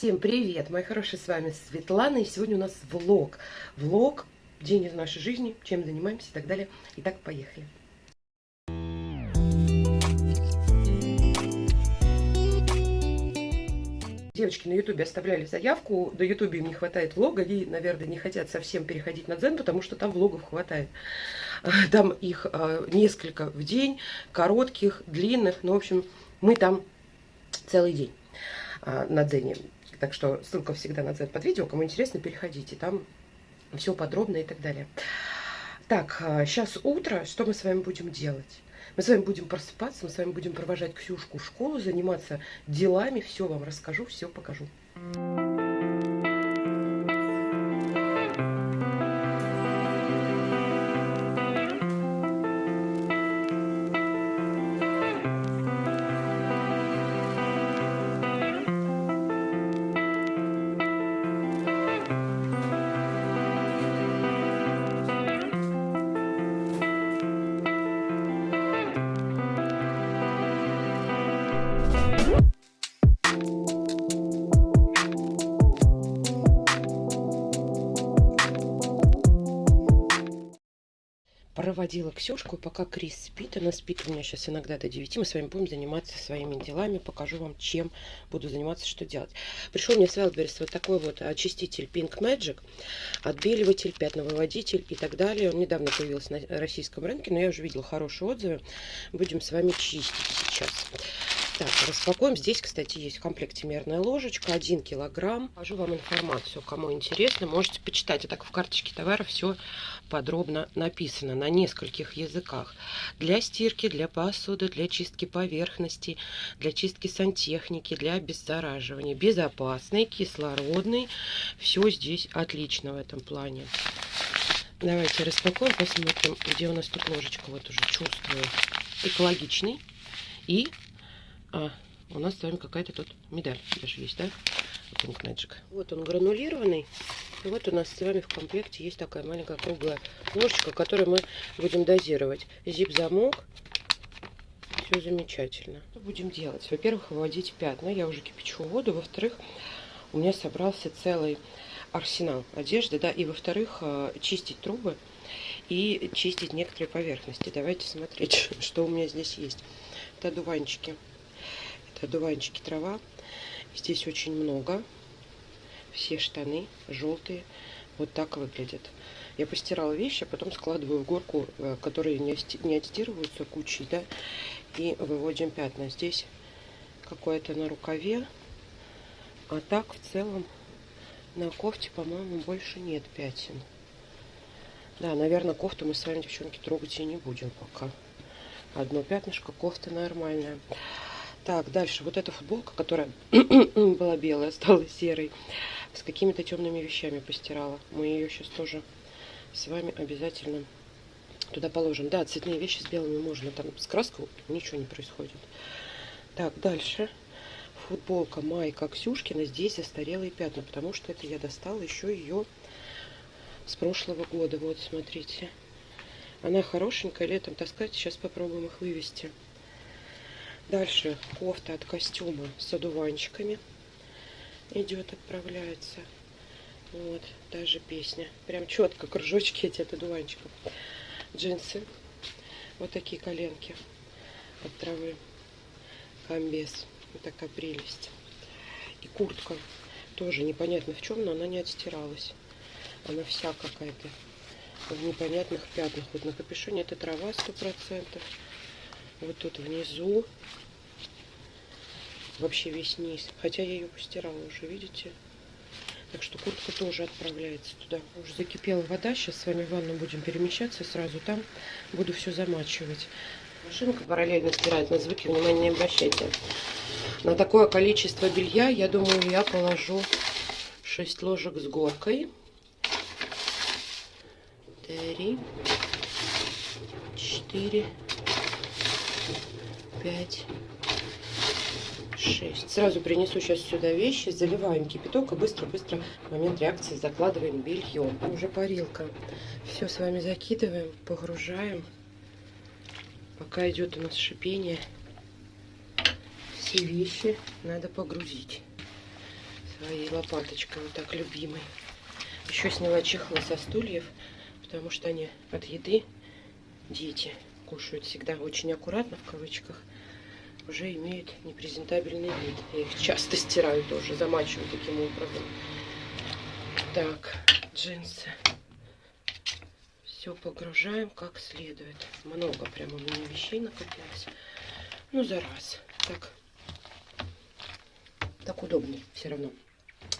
Всем привет, мои хорошие, с вами Светлана, и сегодня у нас влог. Влог, день из нашей жизни, чем занимаемся и так далее. Итак, поехали. Девочки на ютубе оставляли заявку, до ютубе им не хватает влога, и, наверное, не хотят совсем переходить на дзен, потому что там влогов хватает. Там их а, несколько в день, коротких, длинных, ну, в общем, мы там целый день а, на дзене. Так что ссылка всегда на дзен под видео, кому интересно, переходите, там все подробно и так далее. Так, сейчас а, утро, что мы с вами будем делать? Мы с вами будем просыпаться, мы с вами будем провожать Ксюшку в школу, заниматься делами, все вам расскажу, все покажу. Проводила Ксюшку, пока Крис спит. Она спит у меня сейчас иногда до 9. Мы с вами будем заниматься своими делами. Покажу вам, чем буду заниматься, что делать. Пришел мне с Wildberries вот такой вот очиститель Pink Magic. Отбеливатель, пятновыводитель и так далее. Он недавно появился на российском рынке, но я уже видела хорошие отзывы. Будем с вами чистить сейчас. Так, распакуем. Здесь, кстати, есть в комплекте мерная ложечка, 1 килограмм. Покажу вам информацию, кому интересно, можете почитать. А так в карточке товара все подробно написано на нескольких языках. Для стирки, для посуды, для чистки поверхности, для чистки сантехники, для обеззараживания. Безопасный, кислородный. Все здесь отлично в этом плане. Давайте распакуем, посмотрим, где у нас тут ложечка. Вот уже чувствую. Экологичный и а, у нас с вами какая-то тут медаль даже есть, да? Pink Magic. Вот он гранулированный. И вот у нас с вами в комплекте есть такая маленькая круглая ложечка, которую мы будем дозировать. Зип-замок. Все замечательно. Что будем делать? Во-первых, выводить пятна. Я уже кипячу воду. Во-вторых, у меня собрался целый арсенал одежды, да, и во-вторых, э, чистить трубы и чистить некоторые поверхности. Давайте смотреть, что у меня здесь есть. Это одуванчики одуванчики трава. Здесь очень много. Все штаны желтые. Вот так выглядят. Я постирала вещи, а потом складываю в горку, э, которые не отстирываются кучей, да, и выводим пятна. Здесь какое-то на рукаве, а так в целом на кофте, по-моему, больше нет пятен. Да, наверное, кофту мы с вами, девчонки, трогать и не будем пока. Одно пятнышко, кофта нормальная. Так, дальше. Вот эта футболка, которая была белая, стала серой. С какими-то темными вещами постирала. Мы ее сейчас тоже с вами обязательно туда положим. Да, цветные вещи с белыми можно. Там с краской ничего не происходит. Так, дальше. Футболка майка Ксюшкина. Здесь застарелые пятна, потому что это я достала еще ее с прошлого года. Вот, смотрите. Она хорошенькая, летом таскать. Сейчас попробуем их вывести. Дальше кофта от костюма с одуванчиками идет, отправляется. Вот, даже песня. Прям четко, кружочки эти от одуванчиков. Джинсы. Вот такие коленки от травы. Комбез. Вот такая прелесть. И куртка. Тоже непонятно в чем, но она не отстиралась. Она вся какая-то в непонятных пятнах. Вот на капюшоне это трава сто процентов вот тут внизу вообще весь низ. Хотя я ее постирала уже, видите? Так что куртка тоже отправляется туда. Уже закипела вода. Сейчас с вами в ванну будем перемещаться. Сразу там буду все замачивать. Машинка параллельно стирает. На звуки внимания не обращайте. На такое количество белья, я думаю, я положу 6 ложек с горкой. 3, 4, пять, шесть. Сразу принесу сейчас сюда вещи, заливаем кипяток и быстро-быстро в момент реакции закладываем белье. Уже парилка. Все с вами закидываем, погружаем. Пока идет у нас шипение, все вещи надо погрузить. своей лопаточкой, вот так любимой. Еще сняла чехлы со стульев, потому что они от еды, дети кушают всегда очень аккуратно, в кавычках, уже имеют непрезентабельный вид. Я их часто стираю тоже, замачиваю таким образом. Так, джинсы. Все погружаем как следует. Много прямо у меня вещей накопилось. Ну, за раз. Так, так удобнее все равно.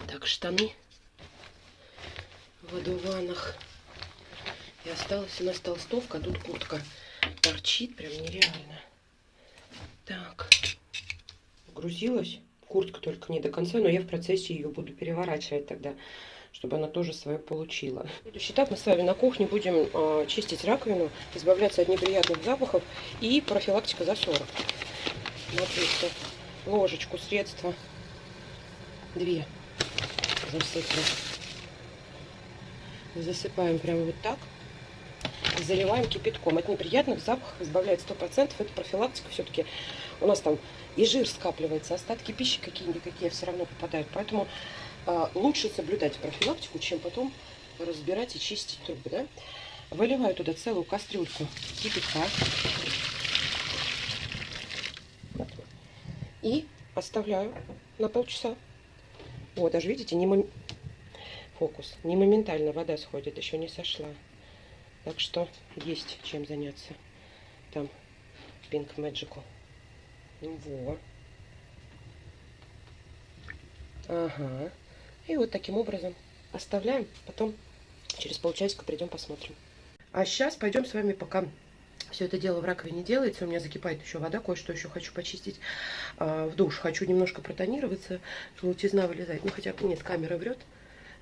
Так, штаны в одуванах. И осталась у нас толстовка, а тут куртка торчит прям нереально. Так, грузилась. Куртка только не до конца, но я в процессе ее буду переворачивать тогда, чтобы она тоже свое получила. Следующий этап мы с вами на кухне будем э, чистить раковину, избавляться от неприятных запахов и профилактика засора. Смотрите, ложечку средства две засыпаем. Засыпаем прямо вот так. Заливаем кипятком. От неприятных запахов избавляет 100%. Это профилактика все-таки. У нас там и жир скапливается, остатки пищи какие-никакие все равно попадают. Поэтому э, лучше соблюдать профилактику, чем потом разбирать и чистить трубы. Да? Выливаю туда целую кастрюльку кипятка. И оставляю на полчаса. Вот, даже видите, не мом... фокус. Не моментально вода сходит, еще не сошла. Так что есть чем заняться. Там Pink Magic. Во. Ага. И вот таким образом оставляем. Потом через полчасика придем посмотрим. А сейчас пойдем с вами пока все это дело в раковине делается. У меня закипает еще вода, кое-что еще хочу почистить а, в душ. Хочу немножко протонироваться, желтизна вылезает. Ну, хотя нет, камера врет.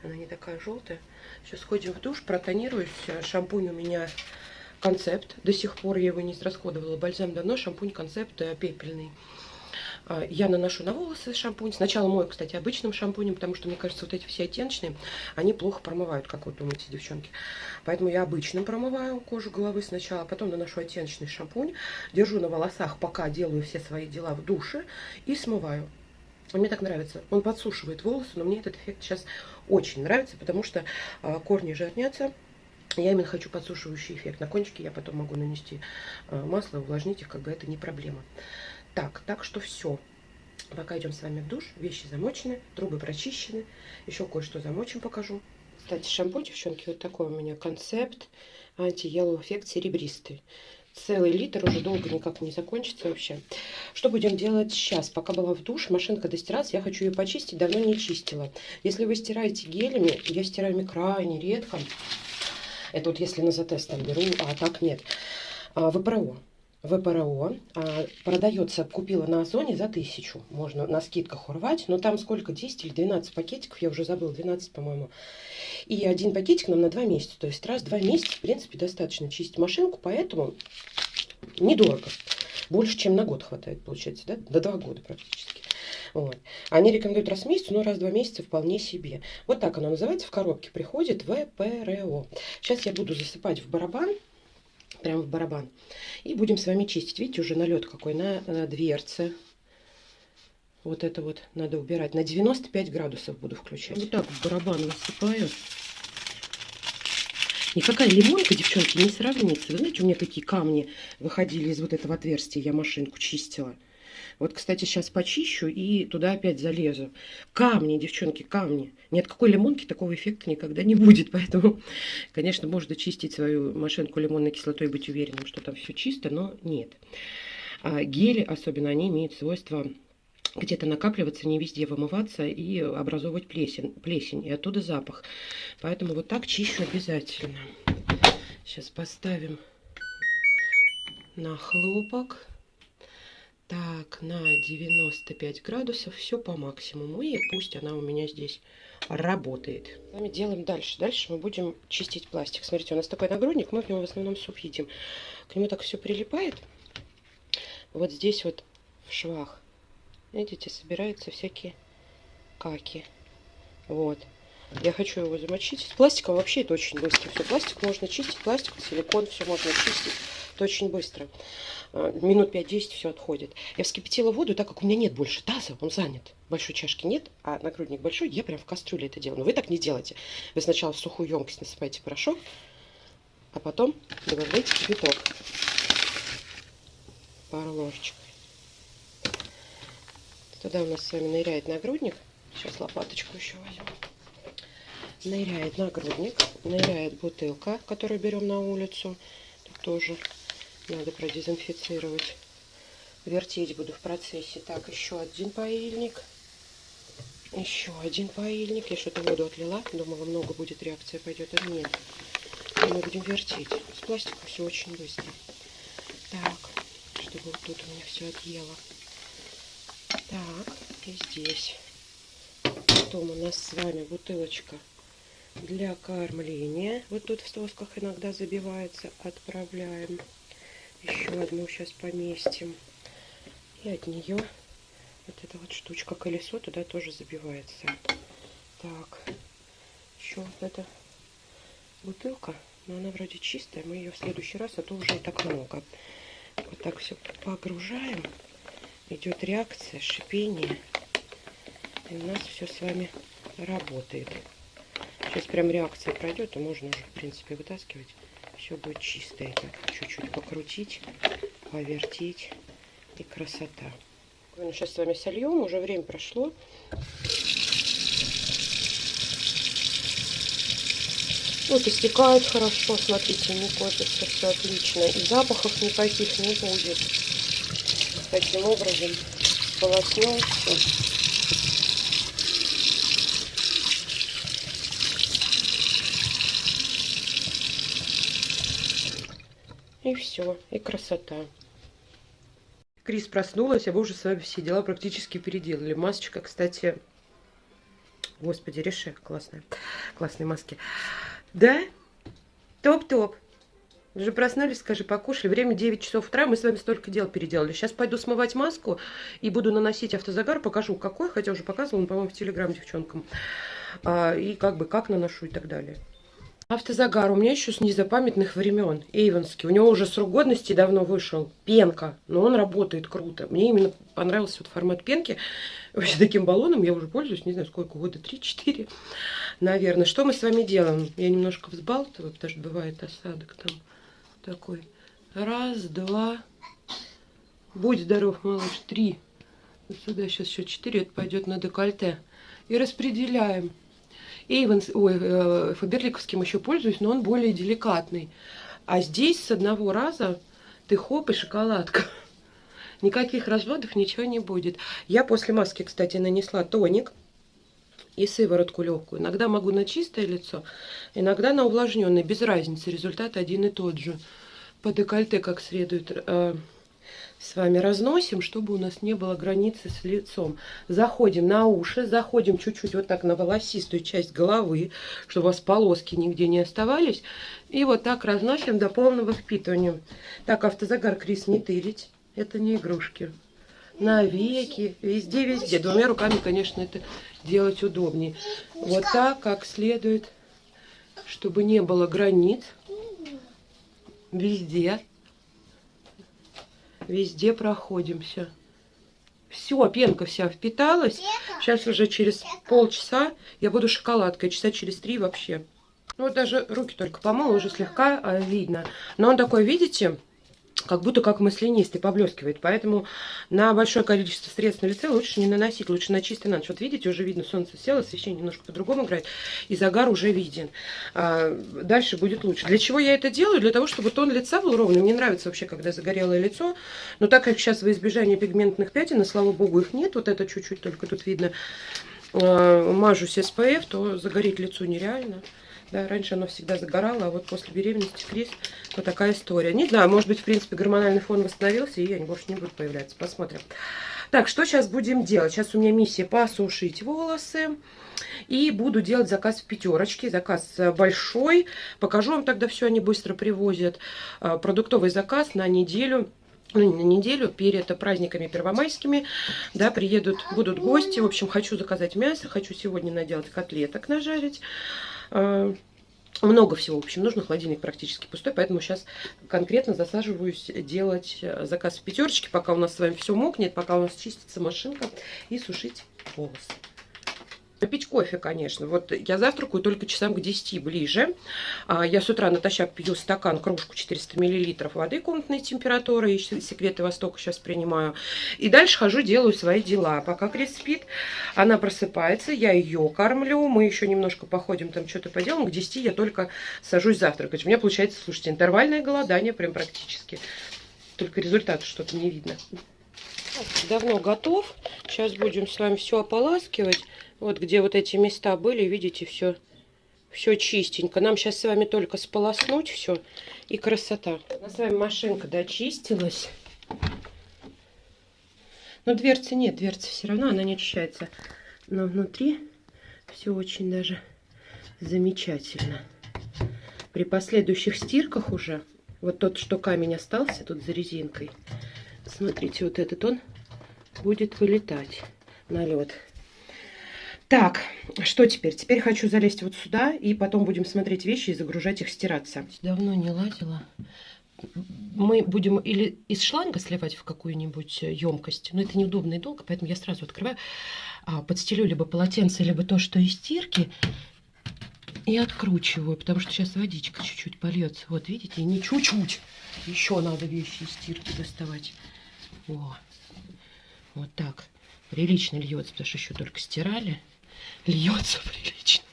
Она не такая желтая. Сейчас сходим в душ, протонируюсь. Шампунь у меня концепт. До сих пор я его не израсходовала. Бальзам давно, шампунь концепт э, пепельный. А, я наношу на волосы шампунь. Сначала мою, кстати, обычным шампунем, потому что, мне кажется, вот эти все оттеночные, они плохо промывают, как вы думаете, девчонки. Поэтому я обычным промываю кожу головы сначала, потом наношу оттеночный шампунь, держу на волосах, пока делаю все свои дела в душе и смываю. Мне так нравится. Он подсушивает волосы, но мне этот эффект сейчас очень нравится, потому что э, корни жирнятся. Я именно хочу подсушивающий эффект. На кончике я потом могу нанести э, масло, увлажнить их, как бы это не проблема. Так, так что все. Пока идем с вами в душ. Вещи замочены, трубы прочищены. Еще кое-что замочим, покажу. Кстати, шампунь, девчонки, вот такой у меня концепт. Анти-Yellow эффект серебристый. Целый литр уже долго никак не закончится вообще. Что будем делать сейчас? Пока была в душ, машинка достиралась, я хочу ее почистить, давно не чистила. Если вы стираете гелями, я стираю крайне редко. Это вот если на затест там беру, а так нет. А, ВПРО. ВПРО а, продается, купила на Озоне за тысячу. Можно на скидках урвать, но там сколько, 10 или 12 пакетиков, я уже забыла, 12, по-моему. И один пакетик нам на 2 месяца, то есть раз в 2 месяца, в принципе, достаточно чистить машинку, поэтому недорого. Больше, чем на год хватает, получается, да? До 2 года практически. Вот. Они рекомендуют раз в месяц, но раз в два месяца вполне себе. Вот так оно называется, в коробке приходит ВПРО. Сейчас я буду засыпать в барабан прямо в барабан. И будем с вами чистить. Видите, уже налет какой на, на дверце. Вот это вот надо убирать. На 95 градусов буду включать. Вот так в барабан высыпаю. Никакая лимонка, девчонки, не сравнится. Вы знаете, у меня какие камни выходили из вот этого отверстия. Я машинку чистила. Вот, кстати, сейчас почищу и туда опять залезу. Камни, девчонки, камни. Ни от какой лимонки такого эффекта никогда не будет. Поэтому, конечно, можно чистить свою машинку лимонной кислотой и быть уверенным, что там все чисто, но нет. А гели, особенно, они имеют свойство где-то накапливаться, не везде вымываться и образовывать плесень, плесень, и оттуда запах. Поэтому вот так чищу обязательно. Сейчас поставим на хлопок. Так, на 95 градусов все по максимуму. И пусть она у меня здесь работает. С вами делаем дальше. Дальше мы будем чистить пластик. Смотрите, у нас такой нагрудник, мы в него в основном суп едим. К нему так все прилипает. Вот здесь вот в швах, видите, собираются всякие каки. Вот. Я хочу его замочить. С пластиком вообще это очень быстро. Все, пластик можно чистить, пластик, силикон, все можно чистить. Это очень быстро. А, минут 5-10 все отходит. Я вскипятила воду, так как у меня нет больше таза, он занят. Большой чашки нет, а нагрудник большой, я прям в кастрюле это делаю. Но вы так не делайте. Вы сначала в сухую емкость насыпаете порошок, а потом добавляйте кипяток. Пару ложечек. Туда у нас с вами ныряет нагрудник. Сейчас лопаточку еще возьму. Ныряет нагрудник, ныряет бутылка, которую берем на улицу. Тут тоже надо продезинфицировать. Вертеть буду в процессе. Так, еще один паильник. Еще один паильник. Я что-то воду отлила. Думала, много будет реакция пойдет. А нет. Мы будем вертеть. С пластиком все очень быстро. Так, чтобы вот тут у меня все отъело. Так, и здесь. Потом у нас с вами бутылочка для кормления. Вот тут в сосках иногда забивается. Отправляем. Еще одну сейчас поместим. И от нее вот эта вот штучка колесо туда тоже забивается. Так, еще вот эта бутылка, но она вроде чистая. Мы ее в следующий раз, а то уже и так много. Вот так все погружаем. Идет реакция, шипение. И у нас все с вами работает. Сейчас прям реакция пройдет, и можно уже, в принципе, вытаскивать. Все будет чистое. Чуть-чуть покрутить, повертеть. И красота. Ну, сейчас с вами сольем. Уже время прошло. Вот и стекает хорошо, смотрите, не копится, все отлично. И запахов никаких не будет. Таким образом полоснем. И все, и красота. Крис проснулась, а вы уже с вами все дела практически переделали. Масочка, кстати, господи, реши, классная, классные маски. Да? Топ-топ. Уже проснулись, скажи, покушали. Время 9 часов утра, мы с вами столько дел переделали. Сейчас пойду смывать маску и буду наносить автозагар. Покажу, какой, хотя уже показывала, по-моему, в Телеграм девчонкам. А, и как бы, как наношу и так далее. Автозагар у меня еще с незапамятных времен. Эйвенский. У него уже срок годности давно вышел. Пенка. Но он работает круто. Мне именно понравился вот формат пенки. Вообще таким баллоном я уже пользуюсь, не знаю сколько, года 3-4, наверное. Что мы с вами делаем? Я немножко взбалтываю, потому что бывает осадок там такой. Раз, два. Будь здоров, малыш. Три. Вот сюда сейчас еще четыре. Это пойдет на декольте. И распределяем. Эйвенс, ой, э, Фаберликовским еще пользуюсь, но он более деликатный. А здесь с одного раза ты хоп и шоколадка. Никаких разводов, ничего не будет. Я после маски, кстати, нанесла тоник и сыворотку легкую. Иногда могу на чистое лицо, иногда на увлажненное. Без разницы, результат один и тот же. По декольте как следует э, с вами разносим, чтобы у нас не было границы с лицом. Заходим на уши, заходим чуть-чуть вот так на волосистую часть головы, чтобы у вас полоски нигде не оставались. И вот так разносим до полного впитывания. Так, автозагар Крис не тырить, это не игрушки. На веки, везде-везде. Двумя руками, конечно, это делать удобнее. Вот так, как следует, чтобы не было границ. Везде везде проходимся. Все, пенка вся впиталась. Сейчас уже через полчаса я буду шоколадкой. Часа через три вообще. Ну, вот даже руки только помыла, уже слегка а, видно. Но он такой, видите, как будто как маслянистый, поблескивает. Поэтому на большое количество средств на лице лучше не наносить, лучше на чистый на ночь. Вот видите, уже видно, солнце село, освещение немножко по-другому играет, и загар уже виден. А, дальше будет лучше. Для чего я это делаю? Для того, чтобы тон лица был ровный. Мне нравится вообще, когда загорелое лицо. Но так как сейчас во избежание пигментных пятен, и слава богу, их нет, вот это чуть-чуть только тут видно, а, мажусь SPF, то загореть лицо нереально. Да, раньше оно всегда загорало, а вот после беременности Крис вот такая история. Не знаю, может быть, в принципе, гормональный фон восстановился, и они больше не будут появляться. Посмотрим. Так, что сейчас будем делать? Сейчас у меня миссия посушить волосы. И буду делать заказ в пятерочке. Заказ большой. Покажу вам тогда все, они быстро привозят. А, продуктовый заказ на неделю ну, на неделю перед праздниками первомайскими, да, приедут, будут гости, в общем, хочу заказать мясо, хочу сегодня наделать котлеток, нажарить, много всего, в общем, нужно. Холодильник практически пустой, поэтому сейчас конкретно засаживаюсь делать э, заказ в пятерочке, пока у нас с вами все мокнет, пока у нас чистится машинка и сушить волосы. Пить кофе, конечно. Вот я завтракаю только часам к 10 ближе. А, я с утра натощак пью стакан, кружку 400 мл воды комнатной температуры. И секреты Востока сейчас принимаю. И дальше хожу, делаю свои дела. Пока Крис спит, она просыпается, я ее кормлю. Мы еще немножко походим, там что-то поделаем. К 10 я только сажусь завтракать. У меня получается, слушайте, интервальное голодание прям практически. Только результата что-то не видно. Давно готов. Сейчас будем с вами все ополаскивать. Вот где вот эти места были, видите, все, все чистенько. Нам сейчас с вами только сполоснуть все и красота. У нас с вами машинка дочистилась. Но дверцы нет, дверцы все равно, она не очищается. Но внутри все очень даже замечательно. При последующих стирках уже, вот тот, что камень остался тут за резинкой, смотрите, вот этот он будет вылетать на лед. Так, что теперь? Теперь хочу залезть вот сюда, и потом будем смотреть вещи и загружать их стираться. Давно не ладила. Мы будем или из шланга сливать в какую-нибудь емкость, но это неудобно и долго, поэтому я сразу открываю, а, подстелю либо полотенце, либо то, что из стирки, и откручиваю, потому что сейчас водичка чуть-чуть польется. Вот видите, не чуть-чуть, еще надо вещи из стирки доставать. О, вот так. Прилично льется, потому что еще только стирали льется прилично.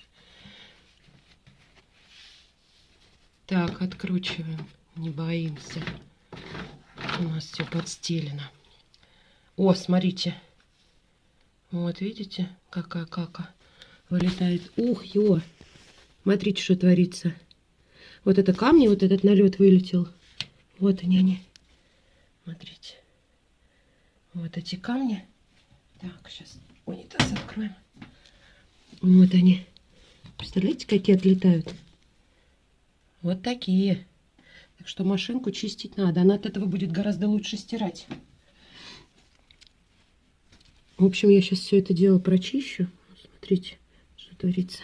Так, откручиваем. Не боимся. У нас все подстелено. О, смотрите. Вот, видите, какая кака вылетает. Ух, ё! Смотрите, что творится. Вот это камни, вот этот налет вылетел. Вот они, они. Смотрите. Вот эти камни. Так, сейчас унитаз откроем. Вот они. Представляете, какие отлетают? Вот такие. Так что машинку чистить надо. Она от этого будет гораздо лучше стирать. В общем, я сейчас все это дело прочищу. Смотрите, что творится.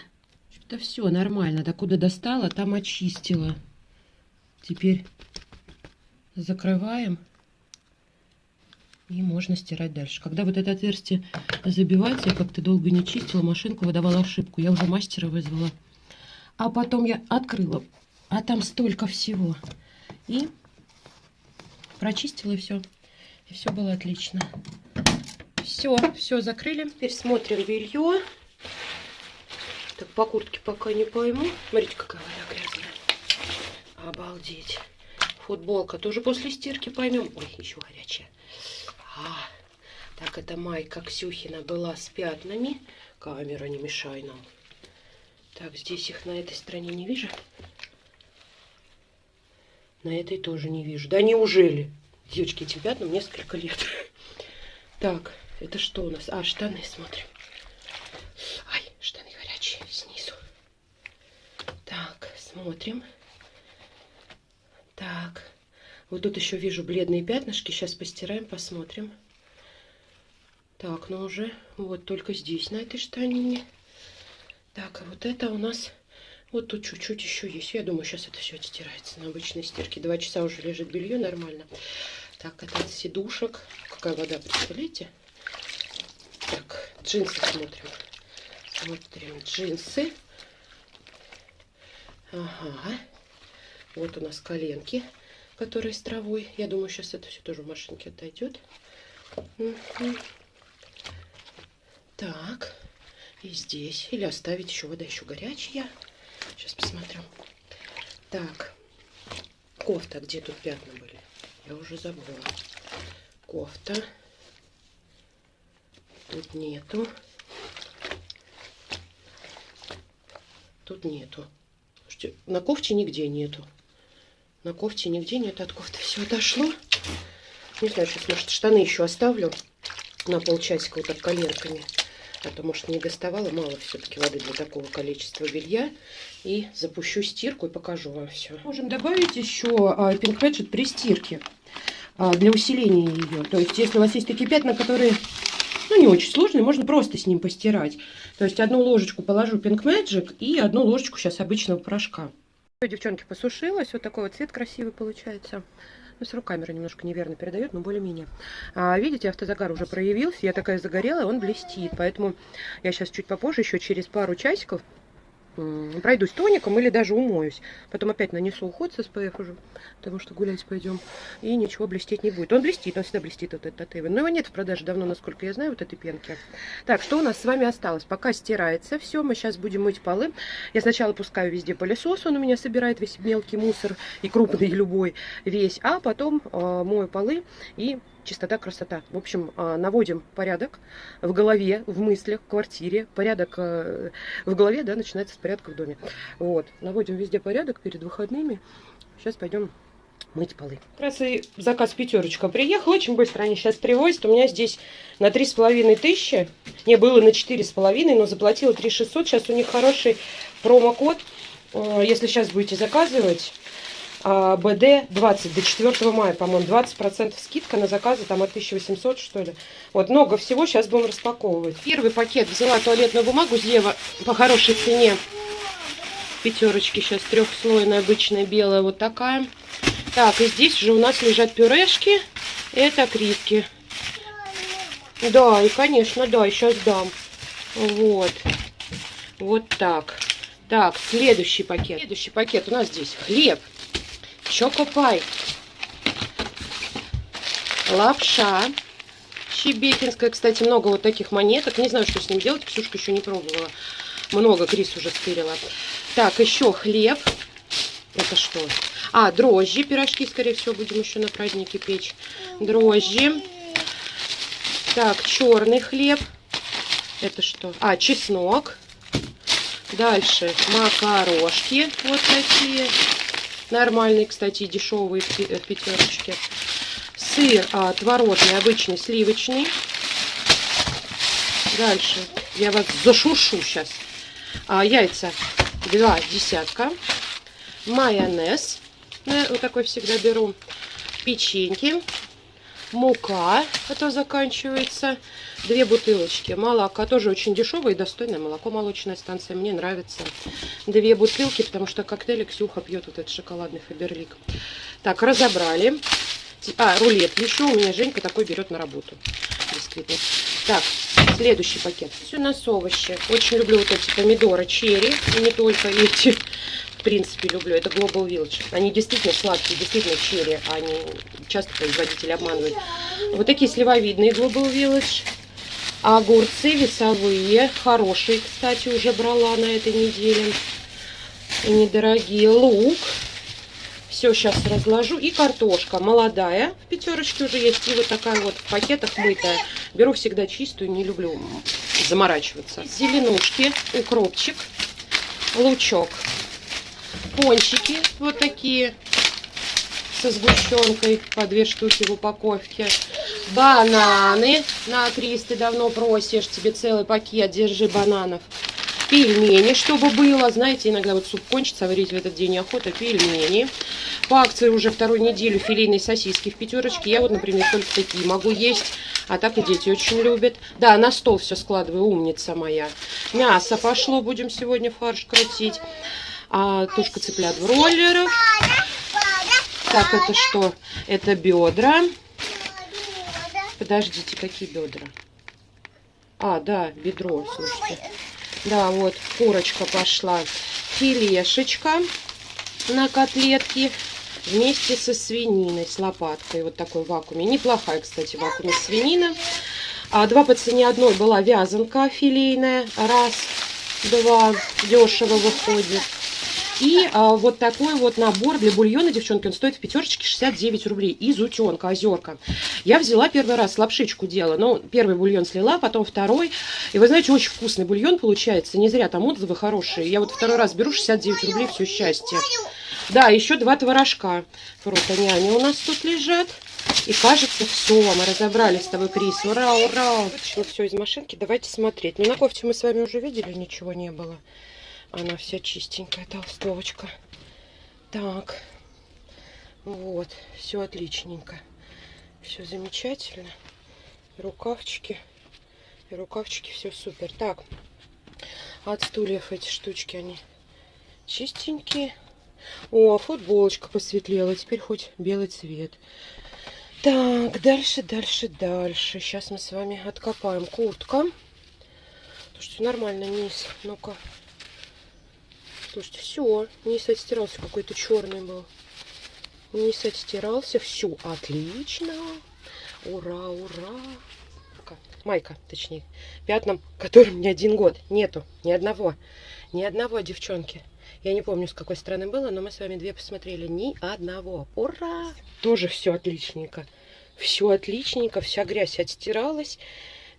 Это все нормально. Докуда достала, там очистила. Теперь закрываем. И можно стирать дальше. Когда вот это отверстие забивается, я как-то долго не чистила, машинку выдавала ошибку. Я уже мастера вызвала. А потом я открыла, а там столько всего. И прочистила и все. И все было отлично. Все, все закрыли. Теперь смотрим белье. Так, по куртке пока не пойму. Смотрите, какая вода грязная. Обалдеть. Футболка тоже после стирки поймем. Ой, еще горячая. А, так, это майка Ксюхина была с пятнами. Камера, не мешай нам. Так, здесь их на этой стороне не вижу. На этой тоже не вижу. Да неужели? Девочки, этим пятнам несколько лет. Так, это что у нас? А, штаны смотрим. Ай, штаны горячие снизу. Так, смотрим. Так, вот тут еще вижу бледные пятнышки. Сейчас постираем, посмотрим. Так, ну уже вот только здесь, на этой штанине. Так, а вот это у нас... Вот тут чуть-чуть еще есть. Я думаю, сейчас это все отстирается на обычной стирке. Два часа уже лежит белье нормально. Так, это от сидушек. Какая вода, представляете? Так, джинсы смотрим. Смотрим джинсы. Ага. Вот у нас коленки которая с травой. Я думаю, сейчас это все тоже в машинке отойдет. Так, и здесь. Или оставить еще вода еще горячая. Сейчас посмотрю. Так, кофта. Где тут пятна были? Я уже забыла. Кофта. Тут нету. Тут нету. На кофте нигде нету. На кофте нигде нет. От кофты все отошло. Не знаю, сейчас, может, штаны еще оставлю на полчасика вот так коленками. А то, может, не доставала. Мало все-таки воды для такого количества белья. И запущу стирку и покажу вам все. Можем добавить еще а, при стирке. А, для усиления ее. То есть, если у вас есть такие пятна, которые ну, не очень сложный, можно просто с ним постирать. То есть одну ложечку положу Pink Magic и одну ложечку сейчас обычного порошка. Девчонки, посушилась. Вот такой вот цвет красивый получается. Ну, все камера немножко неверно передает, но более-менее. А, видите, автозагар уже проявился. Я такая загорелая, он блестит. Поэтому я сейчас чуть попозже, еще через пару часиков, пройдусь тоником или даже умоюсь. Потом опять нанесу уход с SPF уже, потому что гулять пойдем. И ничего блестеть не будет. Он блестит, он всегда блестит, вот этот Эйвен. Но его нет в продаже давно, насколько я знаю, вот этой пенки. Так, что у нас с вами осталось? Пока стирается все, мы сейчас будем мыть полы. Я сначала пускаю везде пылесос, он у меня собирает весь мелкий мусор, и крупный, и любой весь. А потом э, мою полы и чистота, красота. В общем, а, наводим порядок в голове, в мыслях, в квартире. Порядок э, в голове, да, начинается с порядка в доме. Вот, наводим везде порядок перед выходными. Сейчас пойдем мыть полы. Как раз и заказ пятерочка приехал. Очень быстро они сейчас привозят. У меня здесь на три с половиной тысячи. Не, было на четыре с половиной, но заплатила три шестьсот. Сейчас у них хороший промокод. Э, если сейчас будете заказывать, а, БД 20 до 4 мая, по-моему, 20% скидка на заказы там от 1800, что ли. Вот, много всего, сейчас будем распаковывать. Первый пакет взяла туалетную бумагу Зева по хорошей цене. Пятерочки сейчас трехслойная, обычная, белая, вот такая. Так, и здесь уже у нас лежат пюрешки. Это критки. Да, и, конечно, да, сейчас дам. Вот. Вот так. Так, следующий пакет. Следующий пакет у нас здесь хлеб. Чокопай. Лапша. Щебекинская, кстати, много вот таких монеток. Не знаю, что с ним делать. Ксюшка еще не пробовала. Много Крис уже стырила. Так, еще хлеб. Это что? А, дрожжи. Пирожки, скорее всего, будем еще на празднике печь. Дрожжи. Так, черный хлеб. Это что? А, чеснок. Дальше макарошки. Вот такие. Нормальный, кстати, дешевый в пятерочке. Сыр а, творожный, обычный, сливочный. Дальше я вас зашушу сейчас. А, яйца два десятка. Майонез. Ну, вот такой всегда беру. Печеньки мука, а то заканчивается. Две бутылочки молока, тоже очень дешевое и достойное молоко, молочная станция, мне нравится. Две бутылки, потому что коктейли Ксюха пьет вот этот шоколадный Фаберлик. Так, разобрали. А, рулет еще у меня Женька такой берет на работу. Действительно. Так, следующий пакет. Все у нас овощи. Очень люблю вот эти помидоры черри, и не только эти в принципе, люблю. Это Global Village. Они действительно сладкие, действительно черри. Они часто производители обманывают. Вот такие сливовидные Global Village. Огурцы весовые. Хорошие, кстати, уже брала на этой неделе. Недорогие. Лук. Все сейчас разложу. И картошка молодая. В пятерочке уже есть. И вот такая вот в пакетах мытая. Беру всегда чистую, не люблю заморачиваться. Зеленушки, укропчик, лучок пончики вот такие со сгущенкой по две штуки в упаковке. Бананы. На, Крис, ты давно просишь, тебе целый пакет, держи бананов. Пельмени, чтобы было. Знаете, иногда вот суп кончится, варить в этот день охота. Пельмени. По акции уже вторую неделю филейные сосиски в пятерочке. Я вот, например, только такие могу есть. А так и дети очень любят. Да, на стол все складываю, умница моя. Мясо пошло, будем сегодня фарш крутить а, тушка цыплят в роллерах. Так, это что? Это бедра. Подождите, какие бедра? А, да, бедро, слушайте. Да, вот, курочка пошла. Филешечка на котлетки вместе со свининой, с лопаткой. Вот такой вакууме. Неплохая, кстати, вакууме свинина. А, два по цене одной была вязанка филейная. Раз, два, дешево выходит. И а, вот такой вот набор для бульона, девчонки, он стоит в пятерочке 69 рублей. Из утенка, озерка. Я взяла первый раз лапшичку делала. Ну, первый бульон слила, потом второй. И вы знаете, очень вкусный бульон получается. Не зря там отзывы хорошие. Я вот второй раз беру 69 рублей, все счастье. Да, еще два творожка. Просто няня у нас тут лежат. И кажется, все, мы разобрались с тобой, Крис. Ура, ура! Вытащила все из машинки. Давайте смотреть. Ну, на кофте мы с вами уже видели, ничего не было. Она вся чистенькая, толстовочка. Так. Вот. Все отличненько. Все замечательно. Рукавчики. Рукавчики, все супер. Так, от стульев эти штучки, они чистенькие. О, футболочка посветлела. Теперь хоть белый цвет. Так, дальше, дальше, дальше. Сейчас мы с вами откопаем куртка. Слушайте, нормально низ. Ну-ка. Слушайте, все. Низ отстирался. Какой-то черный был. Низ отстирался. Все, отлично. Ура, ура. Майка, точнее. Пятном, которым не один год. Нету ни одного. Ни одного девчонки. Я не помню, с какой стороны было, но мы с вами две посмотрели. Ни одного. Ура! Тоже все отличненько. Все отличненько, вся грязь отстиралась.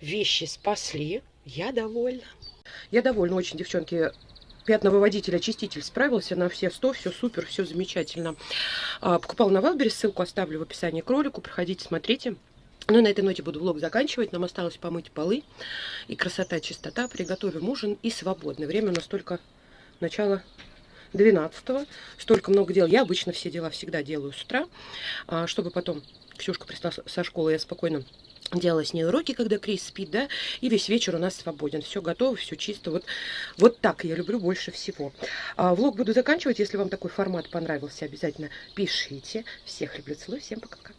Вещи спасли. Я довольна. Я довольна очень, девчонки. Пятновыводитель, очиститель справился на все 100, все супер, все замечательно. А, покупал на Валбере, ссылку оставлю в описании к ролику, проходите, смотрите. Ну, на этой ноте буду влог заканчивать. Нам осталось помыть полы. И красота, чистота. Приготовим ужин и свободное. Время у нас только начало 12 Столько много дел. Я обычно все дела всегда делаю с утра, а, чтобы потом Ксюшка пришла со школы, я спокойно делала с ней уроки, когда Крис спит, да, и весь вечер у нас свободен. Все готово, все чисто. Вот, вот так я люблю больше всего. А, влог буду заканчивать. Если вам такой формат понравился, обязательно пишите. Всех люблю, целую, всем пока-пока.